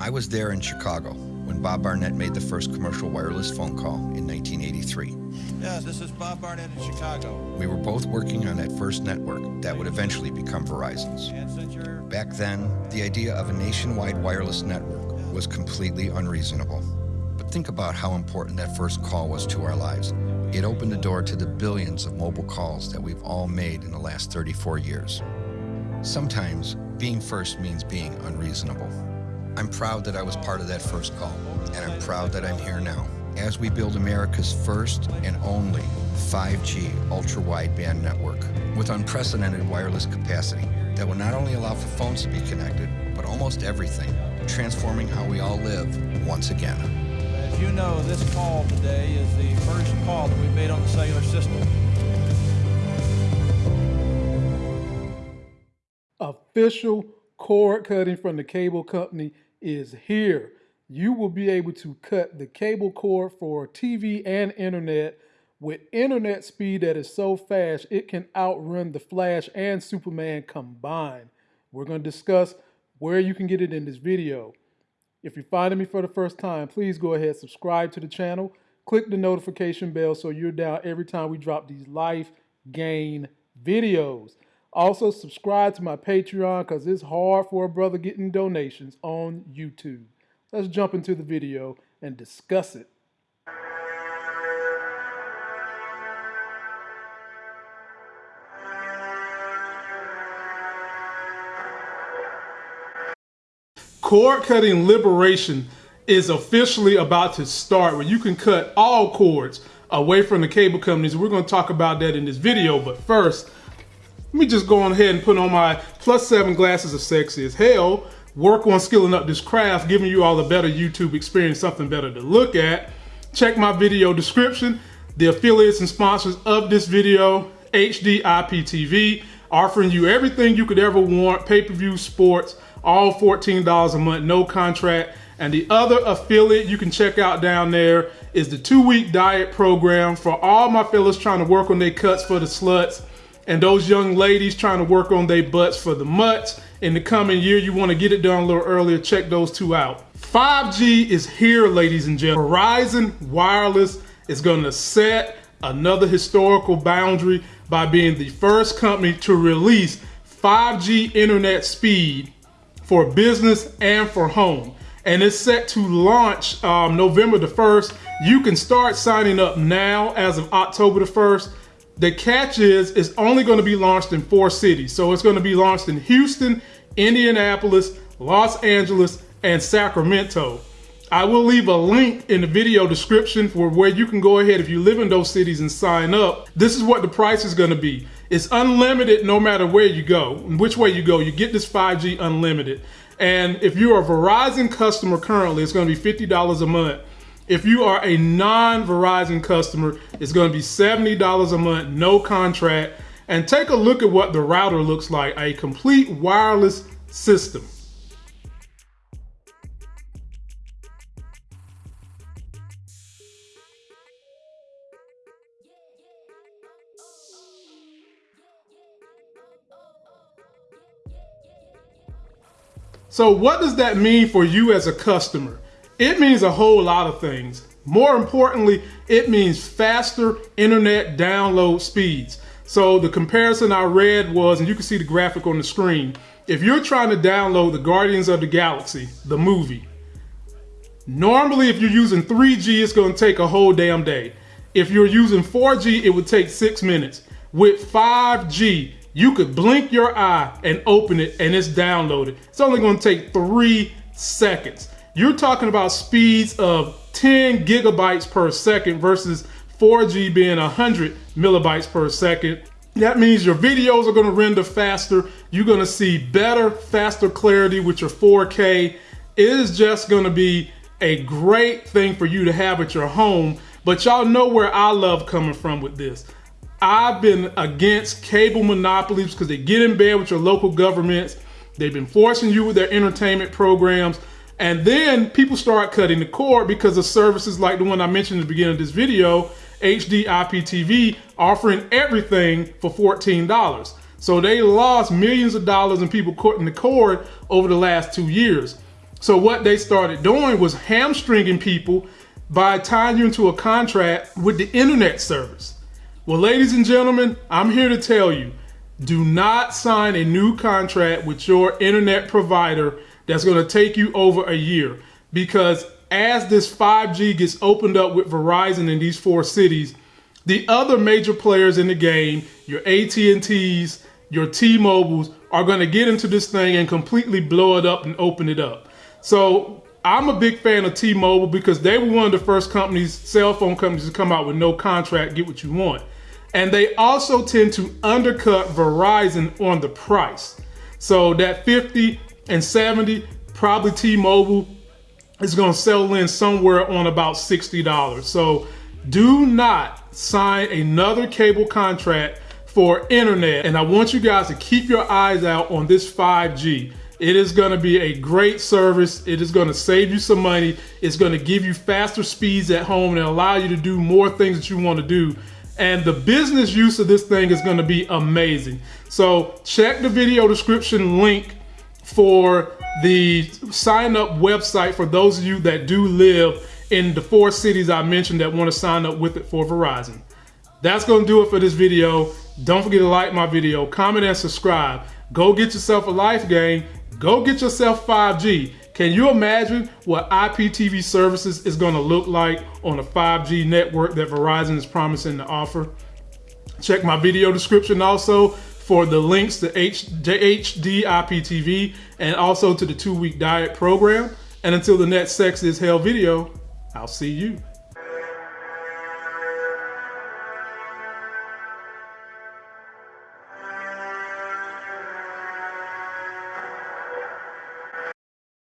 I was there in Chicago when Bob Barnett made the first commercial wireless phone call in 1983. Yes, this is Bob Barnett in Chicago. We were both working on that first network that would eventually become Verizon's. And since you're Back then, the idea of a nationwide wireless network was completely unreasonable. But think about how important that first call was to our lives. It opened the door to the billions of mobile calls that we've all made in the last 34 years. Sometimes being first means being unreasonable. I'm proud that I was part of that first call, and I'm proud that I'm here now as we build America's first and only 5G ultra wideband network with unprecedented wireless capacity that will not only allow for phones to be connected, but almost everything, transforming how we all live once again. As you know, this call today is the first call that we've made on the cellular system. official cord cutting from the cable company is here. You will be able to cut the cable cord for TV and internet with internet speed that is so fast it can outrun the Flash and Superman combined. We're going to discuss where you can get it in this video. If you're finding me for the first time, please go ahead subscribe to the channel. Click the notification bell so you're down every time we drop these life gain videos. Also, subscribe to my Patreon because it's hard for a brother getting donations on YouTube. Let's jump into the video and discuss it. Cord cutting liberation is officially about to start where you can cut all cords away from the cable companies. We're going to talk about that in this video, but first, let me just go on ahead and put on my plus seven glasses of sexy as hell, work on skilling up this craft, giving you all a better YouTube experience, something better to look at. Check my video description. The affiliates and sponsors of this video, HD IPTV, offering you everything you could ever want, pay-per-view sports, all $14 a month, no contract. And the other affiliate you can check out down there is the two-week diet program for all my fellas trying to work on their cuts for the sluts and those young ladies trying to work on their butts for the mutts in the coming year, you want to get it done a little earlier, check those two out. 5G is here, ladies and gentlemen. Verizon Wireless is going to set another historical boundary by being the first company to release 5G internet speed for business and for home. And it's set to launch um, November the 1st. You can start signing up now as of October the 1st. The catch is it's only going to be launched in four cities. So it's going to be launched in Houston, Indianapolis, Los Angeles, and Sacramento. I will leave a link in the video description for where you can go ahead if you live in those cities and sign up. This is what the price is going to be. It's unlimited no matter where you go, which way you go. You get this 5G unlimited. And if you're a Verizon customer currently, it's going to be $50 a month. If you are a non-Verizon customer, it's going to be $70 a month, no contract. And take a look at what the router looks like, a complete wireless system. So what does that mean for you as a customer? It means a whole lot of things. More importantly, it means faster internet download speeds. So the comparison I read was, and you can see the graphic on the screen, if you're trying to download the Guardians of the Galaxy, the movie, normally if you're using 3G, it's gonna take a whole damn day. If you're using 4G, it would take six minutes. With 5G, you could blink your eye and open it and it's downloaded. It's only gonna take three seconds. You're talking about speeds of 10 gigabytes per second versus 4G being 100 millibytes per second. That means your videos are gonna render faster. You're gonna see better, faster clarity with your 4K. It is just gonna be a great thing for you to have at your home. But y'all know where I love coming from with this. I've been against cable monopolies because they get in bed with your local governments. They've been forcing you with their entertainment programs. And then people start cutting the cord because of services like the one I mentioned at the beginning of this video, HD IPTV, offering everything for $14. So they lost millions of dollars in people cutting the cord over the last two years. So what they started doing was hamstringing people by tying you into a contract with the internet service. Well, ladies and gentlemen, I'm here to tell you, do not sign a new contract with your internet provider that's going to take you over a year because as this 5G gets opened up with Verizon in these four cities, the other major players in the game, your AT&Ts, your T-Mobiles, are going to get into this thing and completely blow it up and open it up. So I'm a big fan of T-Mobile because they were one of the first companies, cell phone companies, to come out with no contract, get what you want. And they also tend to undercut Verizon on the price. So that 50 and 70, probably T-Mobile is going to settle in somewhere on about $60. So do not sign another cable contract for internet. And I want you guys to keep your eyes out on this 5G. It is going to be a great service. It is going to save you some money. It's going to give you faster speeds at home and allow you to do more things that you want to do. And the business use of this thing is going to be amazing. So check the video description link for the sign up website for those of you that do live in the four cities I mentioned that want to sign up with it for Verizon. That's going to do it for this video. Don't forget to like my video, comment and subscribe. Go get yourself a life game. Go get yourself 5G. Can you imagine what IPTV services is going to look like on a 5G network that Verizon is promising to offer? Check my video description also for the links to HD IPTV and also to the two week diet program. And until the next Sex is Hell video, I'll see you.